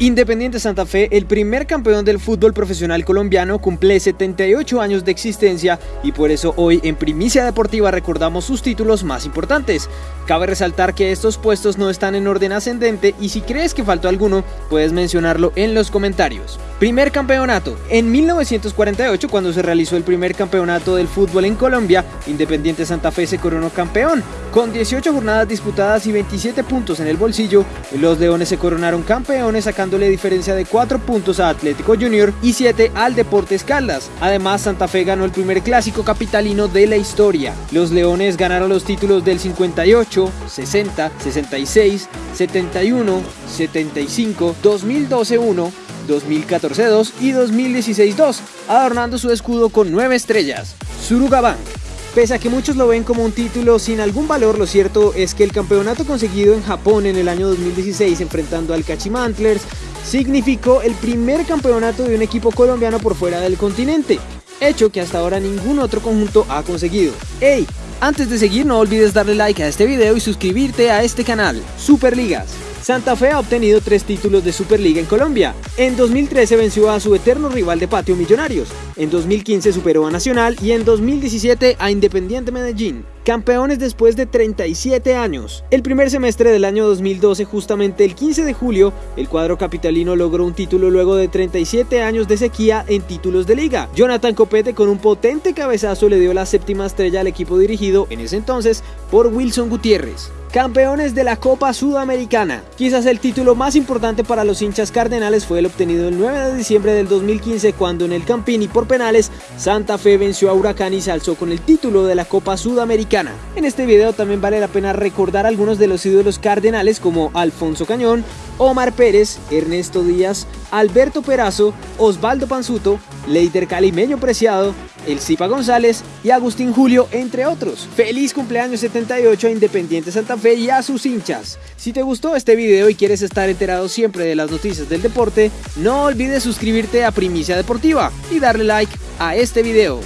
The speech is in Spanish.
Independiente Santa Fe, el primer campeón del fútbol profesional colombiano, cumple 78 años de existencia y por eso hoy en Primicia Deportiva recordamos sus títulos más importantes. Cabe resaltar que estos puestos no están en orden ascendente y si crees que faltó alguno, puedes mencionarlo en los comentarios. Primer campeonato. En 1948, cuando se realizó el primer campeonato del fútbol en Colombia, Independiente Santa Fe se coronó campeón. Con 18 jornadas disputadas y 27 puntos en el bolsillo, los Leones se coronaron campeones diferencia de 4 puntos a Atlético Junior y 7 al Deportes Caldas. Además, Santa Fe ganó el primer clásico capitalino de la historia. Los Leones ganaron los títulos del 58, 60, 66, 71, 75, 2012-1, 2014-2 y 2016-2, adornando su escudo con 9 estrellas. Surugabank. Pese a que muchos lo ven como un título sin algún valor, lo cierto es que el campeonato conseguido en Japón en el año 2016 enfrentando al Kachimantlers significó el primer campeonato de un equipo colombiano por fuera del continente, hecho que hasta ahora ningún otro conjunto ha conseguido. ¡Ey! Antes de seguir no olvides darle like a este video y suscribirte a este canal, Superligas. Santa Fe ha obtenido tres títulos de Superliga en Colombia. En 2013 venció a su eterno rival de patio Millonarios, en 2015 superó a Nacional y en 2017 a Independiente Medellín. Campeones después de 37 años. El primer semestre del año 2012, justamente el 15 de julio, el cuadro capitalino logró un título luego de 37 años de sequía en títulos de liga. Jonathan Copete con un potente cabezazo le dio la séptima estrella al equipo dirigido en ese entonces por Wilson Gutiérrez. Campeones de la Copa Sudamericana. Quizás el título más importante para los hinchas cardenales fue el obtenido el 9 de diciembre del 2015 cuando en el Campini por penales Santa Fe venció a Huracán y se alzó con el título de la Copa Sudamericana. En este video también vale la pena recordar algunos de los ídolos cardenales como Alfonso Cañón, Omar Pérez, Ernesto Díaz, Alberto Perazo, Osvaldo Panzuto, Leiter Calimeño Preciado, El Cipa González y Agustín Julio, entre otros. Feliz cumpleaños 78 a Independiente Santa Fe y a sus hinchas. Si te gustó este video y quieres estar enterado siempre de las noticias del deporte, no olvides suscribirte a Primicia Deportiva y darle like a este video.